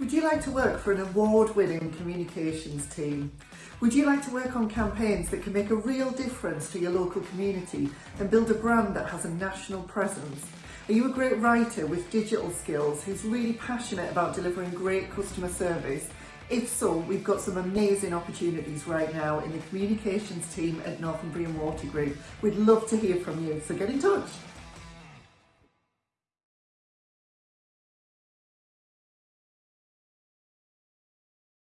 Would you like to work for an award-winning communications team? Would you like to work on campaigns that can make a real difference to your local community and build a brand that has a national presence? Are you a great writer with digital skills who's really passionate about delivering great customer service? If so, we've got some amazing opportunities right now in the communications team at Northumbrian Water Group. We'd love to hear from you, so get in touch.